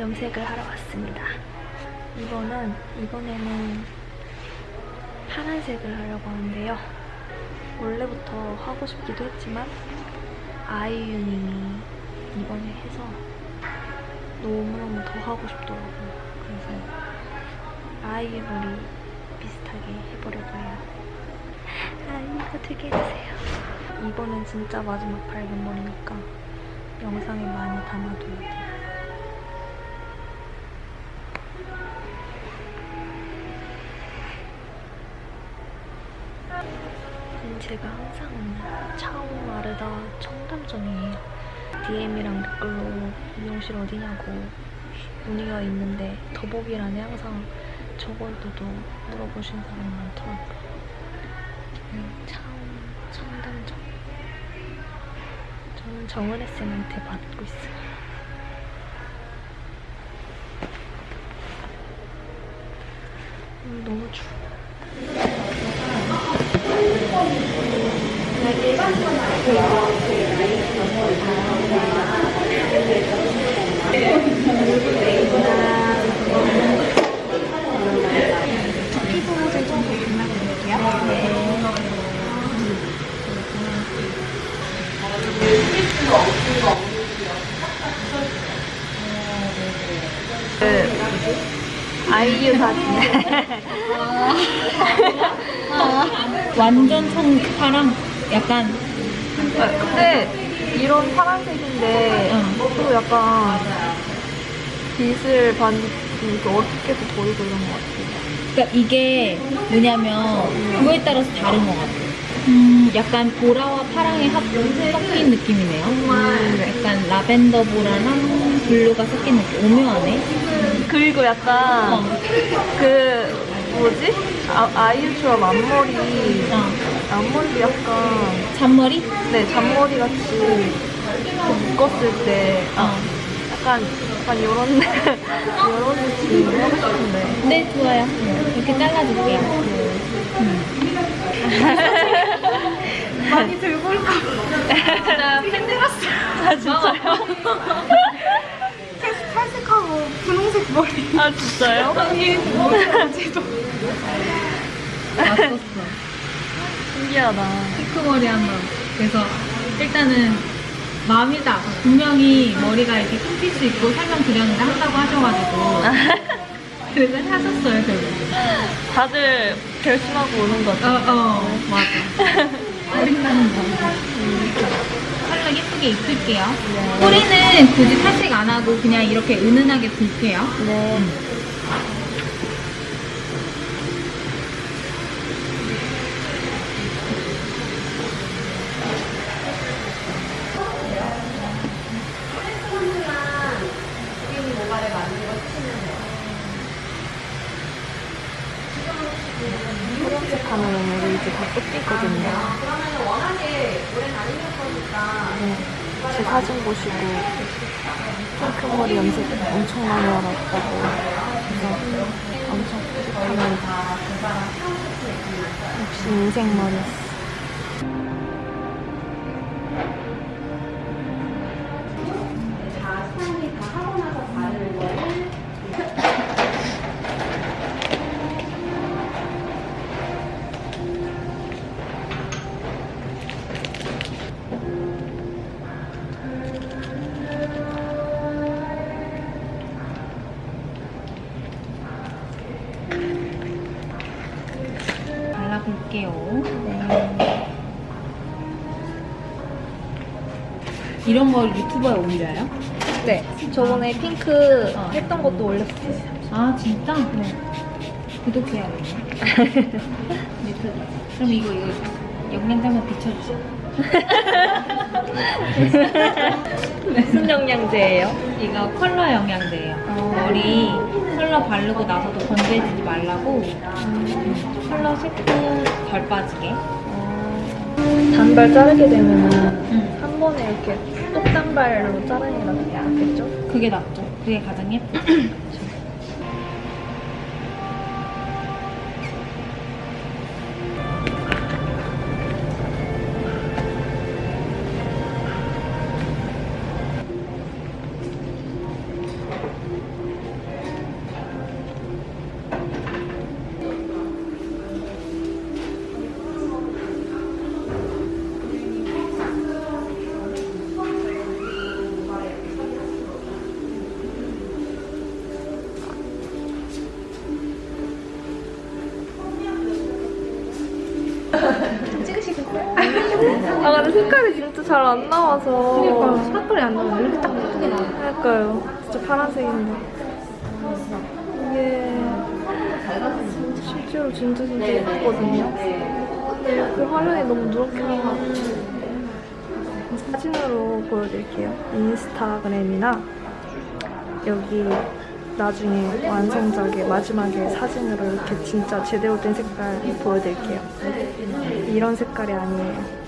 염색을 하러 왔습니다. 이번은 이번에는 파란색을 하려고 하는데요. 원래부터 하고 싶기도 했지만 아이유님이 이번에 해서 너무너무 더 하고 싶더라고요. 그래서 아이유 머리 비슷하게 해보려고 해요. 아이유가 되게 해주세요. 이번엔 진짜 마지막 밝은 머리니까 영상에 많이 담아둬야 돼요. 제가 항상 차오 아르다 청담점이에요. DM이랑 댓글로 미용실 어디냐고 문의가 있는데 더보기란에 항상 적어둬도 물어보신 사람이 많더라고요. 저는 차오 청담점. 저는 정은혜 쌤한테 받고 있어요. 음, 너무 추워. 피부 모델 좀 발라드릴게요. 아이유 사진. 완전 청 파랑 약간 근데 이런 파란색인데 응. 또 약간 빛을 반 이렇게 어둡게도 보이고 이런 것 같아요. 그러니까 이게 뭐냐면 그거에 따라서 다른 것 같아. 음, 약간 보라와 파랑이 합 섞인 느낌이네요. 음, 약간 라벤더 보라랑 blue가 섞인 느낌. 오묘하네. 그리고 약간 어. 그 뭐지? 아, 아이유처럼 앞머리 어. 앞머리도 약간 잔머리? 네 잔머리 같이 묶었을 때 어. 약간 약간 이런 이런 느낌 하고 싶은데 네, 좋아요. 이렇게 잘라줄게요. 음. 많이 들고 올까? 진짜 팬들었어. 아 진짜요? 분홍색 머리 아 진짜요? 아니 뭐지도 맞췄어. 신기하다. 피크머리 한번. 그래서 일단은 마음이다. 분명히 머리가 이렇게 끊길 수 있고 설명드렸는데 한다고 하셔가지고. 그래서 하셨어요, 결국. 다들 결심하고 오는 거죠. 어, 어, 맞아. 어린다는 거. 컬러 예쁘게 입힐게요. 꼬리는 굳이 탈색 안 하고 그냥 이렇게 은은하게 굴게요. 네. 초록색 하면 우리 이제 다 뜯기거든요. 네. 제 사진 보시고 핑크 머리 염색 엄청 많이 알았다고 그래서 엄청 뿌듯합니다. 역시 인생 머리였어. 이런 걸 유튜버에 올려요? 네. 저번에 핑크 어. 했던 것도 올렸어요. 아, 진짜? 네. 구독해야겠네. 유튜브. 그럼 이거, 이거 영양제만 비춰주세요. 무슨 영양제예요? 이거 컬러 영양제예요. 어. 머리 컬러 바르고 나서도 건조해지지 말라고 음, 컬러 색도 덜 빠지게. 단발 자르게 되면은 음, 한 번에 이렇게 똑단발로 자르는 게 낫겠죠? 그게 낫죠. 그게 가장 예쁘죠. 색깔이 진짜 잘 안 나와서. 그러니까 색깔이 안 나와. 이렇게 딱 예쁘게 나와. 그러니까요. 진짜 파란색인데. 이게 실제로 진짜 진짜 예쁘거든요. 근데 그 화면이 너무 누렇게 나와가지고 사진으로 보여드릴게요. 인스타그램이나 여기 나중에 완성작의 마지막에 사진으로 이렇게 진짜 제대로 된 색깔 보여드릴게요. 이런 색깔이 아니에요.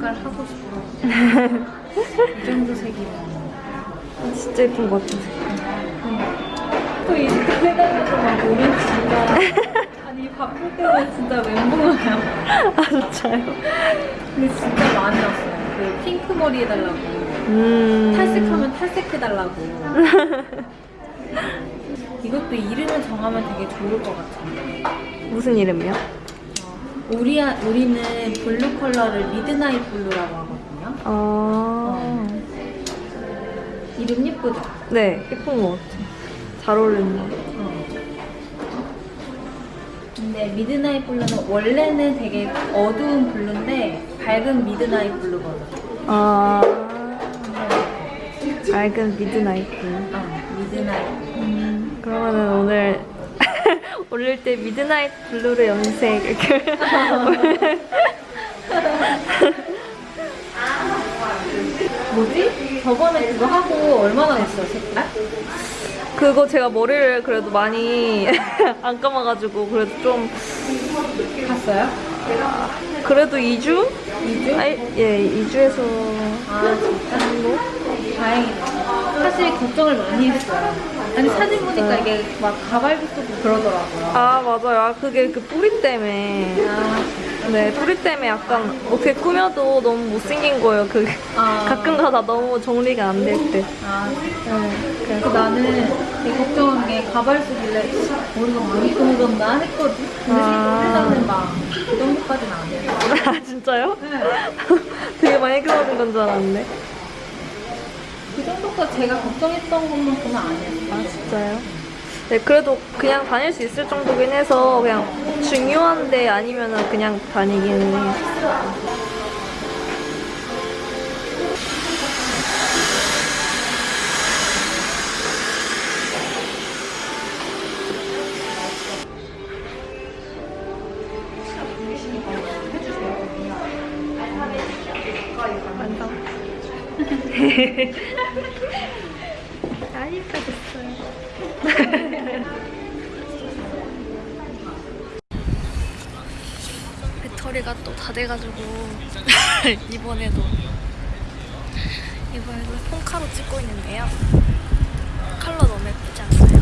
색깔 하고 싶어. 이 정도 색이면. 진짜 예쁜 것 같아. 또이 색깔 해가지고 막 오렌지 진짜. 아니 바쁠 때는 진짜 멘붕이야. 아 진짜요? 근데 진짜 많이 왔어요. 그 핑크 머리 해달라고. 음. 탈색하면 탈색해달라고. 이것도 이름을 정하면 되게 좋을 것 같은데. 무슨 이름이요? 우리, 우리는 blue 컬러를 midnight blue라고 하거든요. 아. 이름 예쁘죠? 네, 예쁜 것 같아. 잘 어울리는 것 같아. 근데 midnight blue는 원래는 되게 어두운 blue인데 밝은 midnight blue거든. 아. 밝은 midnight. 어, 올릴 때 midnight blue를 염색 이렇게. 뭐지? 저번에 그거 하고 얼마나 색깔? 그거 제가 머리를 그래도 많이 안 감아가지고 그래도 좀 갔어요? 그래도 2주? 2주? 아, 예, 2주에서 아, 진짜? 다행이다. 사실 걱정을 많이 했어요. 아니, 사진 보니까 이게 막 가발도 쓰고 그러더라고요. 아 맞아요. 아, 그게 그 뿌리 때문에. 아, 네, 뿌리 때문에 약간 어떻게 꾸며도 너무 못생긴 거예요. 그 아. 가끔 가다 너무 정리가 안 될 때. 아, 네, 그래서 나는 되게 걱정한 게 가발 쓰길래 머리가 많이 끊어졌나 했거든. 근데 아. 생각보다는 막그 정도까지는 안 돼요. 아 진짜요? 네. 되게 많이 끊어진 건 줄 알았는데. 그 정도까지 제가 걱정했던 것만큼은 아니었어요. 아 진짜요? 네, 그래도 그냥 다닐 수 있을 정도긴 해서 그냥 중요한데 아니면은 그냥 다니기는 해요. 완성. 배터리가 또 다 돼가지고 이번에도 이번에도 폰카로 찍고 있는데요. 컬러 너무 예쁘지 않나요?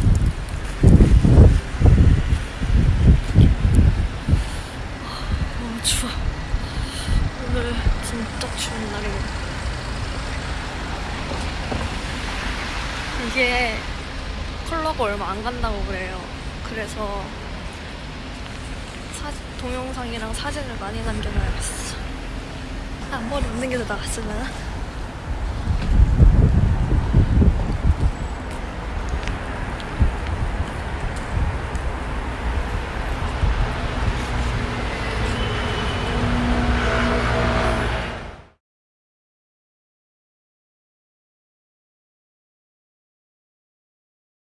너무 추워. 오늘 진짜 추운 날이에요. 이게 컬러가 얼마 안 간다고 그래요. 그래서 사진, 동영상이랑 사진을 많이 남겨놔야겠어. 아, 머리 못 남겨도 나갔으면.